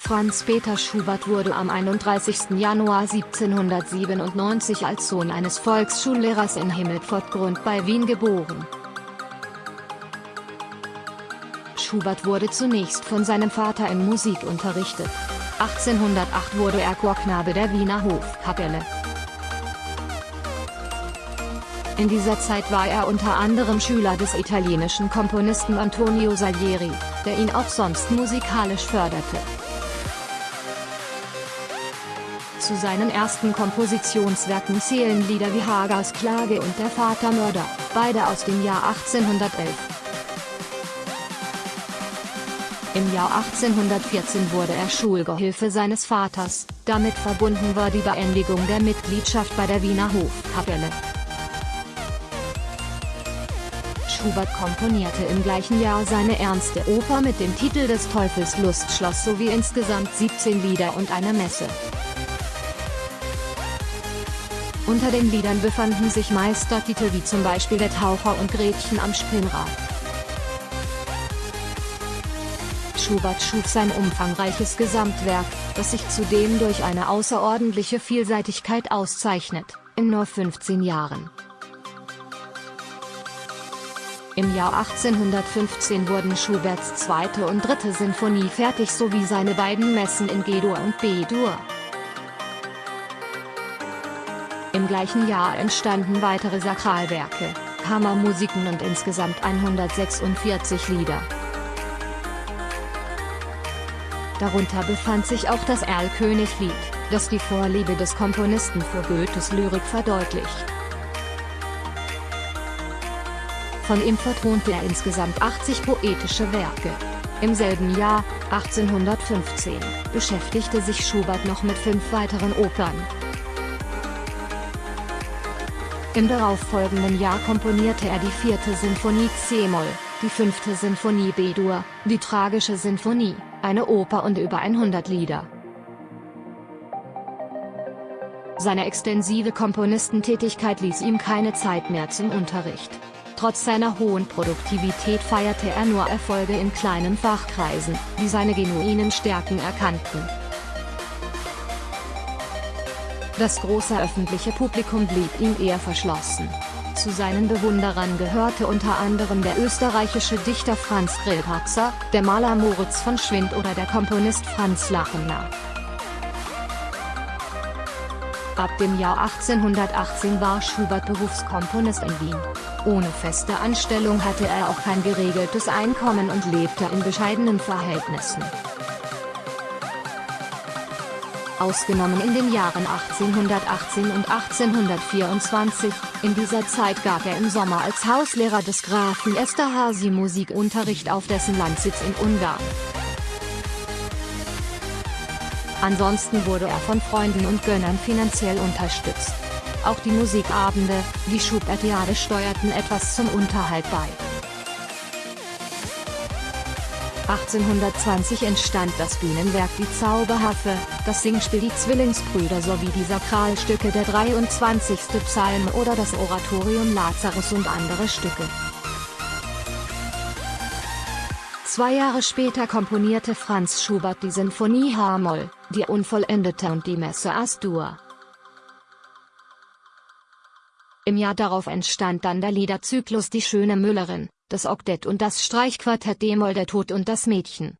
Franz Peter Schubert wurde am 31. Januar 1797 als Sohn eines Volksschullehrers in Himmelpfortgrund bei Wien geboren. Schubert wurde zunächst von seinem Vater in Musik unterrichtet. 1808 wurde er Chorknabe der Wiener Hofkapelle. In dieser Zeit war er unter anderem Schüler des italienischen Komponisten Antonio Salieri, der ihn auch sonst musikalisch förderte. Zu seinen ersten Kompositionswerken zählen Lieder wie Hagers Klage und Der Vatermörder, beide aus dem Jahr 1811. Im Jahr 1814 wurde er Schulgehilfe seines Vaters, damit verbunden war die Beendigung der Mitgliedschaft bei der Wiener Hofkapelle. Schubert komponierte im gleichen Jahr seine ernste Oper mit dem Titel des Teufels Lustschloss sowie insgesamt 17 Lieder und eine Messe. Unter den Liedern befanden sich Meistertitel wie zum Beispiel Der Taucher und Gretchen am Spinnrad. Schubert schuf sein umfangreiches Gesamtwerk, das sich zudem durch eine außerordentliche Vielseitigkeit auszeichnet, in nur 15 Jahren. Im Jahr 1815 wurden Schuberts zweite und dritte Sinfonie fertig sowie seine beiden Messen in G-Dur und B-Dur. Gleichen Jahr entstanden weitere Sakralwerke, Kammermusiken und insgesamt 146 Lieder. Darunter befand sich auch das Erlkönig-Lied, das die Vorliebe des Komponisten für Goethes Lyrik verdeutlicht. Von ihm vertonte er insgesamt 80 poetische Werke. Im selben Jahr, 1815, beschäftigte sich Schubert noch mit fünf weiteren Opern. Im darauffolgenden Jahr komponierte er die vierte Sinfonie C-Moll, die fünfte Sinfonie B-Dur, die Tragische Sinfonie, eine Oper und über 100 Lieder. Seine extensive Komponistentätigkeit ließ ihm keine Zeit mehr zum Unterricht. Trotz seiner hohen Produktivität feierte er nur Erfolge in kleinen Fachkreisen, die seine genuinen Stärken erkannten. Das große öffentliche Publikum blieb ihm eher verschlossen. Zu seinen Bewunderern gehörte unter anderem der österreichische Dichter Franz Grillparzer, der Maler Moritz von Schwind oder der Komponist Franz Lachenau. Ab dem Jahr 1818 war Schubert Berufskomponist in Wien. Ohne feste Anstellung hatte er auch kein geregeltes Einkommen und lebte in bescheidenen Verhältnissen ausgenommen in den Jahren 1818 und 1824, in dieser Zeit gab er im Sommer als Hauslehrer des Grafen Esterhazy Musikunterricht auf dessen Landsitz in Ungarn. Ansonsten wurde er von Freunden und Gönnern finanziell unterstützt. Auch die Musikabende, die Schubertiade steuerten etwas zum Unterhalt bei. 1820 entstand das Bühnenwerk Die Zauberhaffe, das Singspiel Die Zwillingsbrüder sowie die Sakralstücke der 23. Psalm oder das Oratorium Lazarus und andere Stücke. Zwei Jahre später komponierte Franz Schubert die Sinfonie H-Moll, die Unvollendete und die Messe As-Dur. Im Jahr darauf entstand dann der Liederzyklus Die schöne Müllerin, das Oktett und das Streichquartett D-Moll Der Tod und das Mädchen.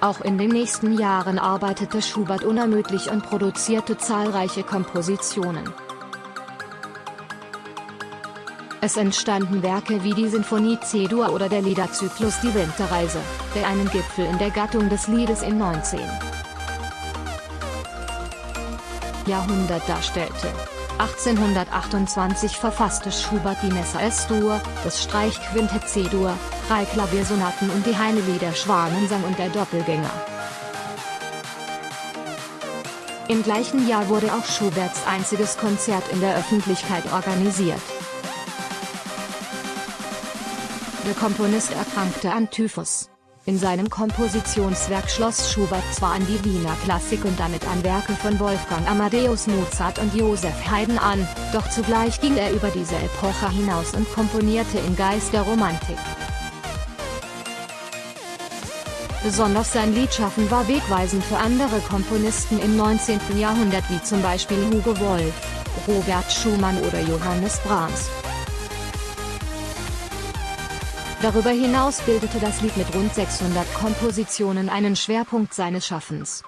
Auch in den nächsten Jahren arbeitete Schubert unermüdlich und produzierte zahlreiche Kompositionen. Es entstanden Werke wie die Sinfonie C-Dur oder der Liederzyklus Die Winterreise, der einen Gipfel in der Gattung des Liedes im 19. Jahrhundert darstellte. 1828 verfasste Schubert die Messe S-Dur, das Streichquintett C-Dur, drei Klaviersonaten und die Heinelieder Schwanensang und der Doppelgänger. Im gleichen Jahr wurde auch Schuberts einziges Konzert in der Öffentlichkeit organisiert. Der Komponist erkrankte an Typhus. In seinem Kompositionswerk schloss Schubert zwar an die Wiener Klassik und damit an Werke von Wolfgang Amadeus Mozart und Joseph Haydn an, doch zugleich ging er über diese Epoche hinaus und komponierte im Geist der Romantik. Besonders sein Liedschaffen war wegweisend für andere Komponisten im 19. Jahrhundert wie zum Beispiel Hugo Wolf, Robert Schumann oder Johannes Brahms. Darüber hinaus bildete das Lied mit rund 600 Kompositionen einen Schwerpunkt seines Schaffens.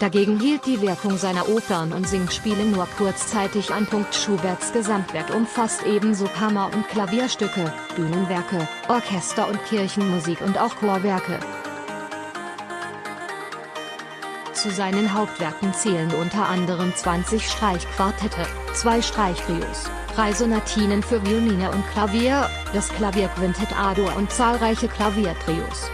Dagegen hielt die Wirkung seiner Opern und Singspiele nur kurzzeitig an. Schuberts Gesamtwerk umfasst ebenso Kammer- und Klavierstücke, Bühnenwerke, Orchester- und Kirchenmusik und auch Chorwerke. Zu seinen Hauptwerken zählen unter anderem 20 Streichquartette, zwei Streichtrios, drei Sonatinen für Violine und Klavier, das Klavierquintett A-Dur und zahlreiche Klaviertrios.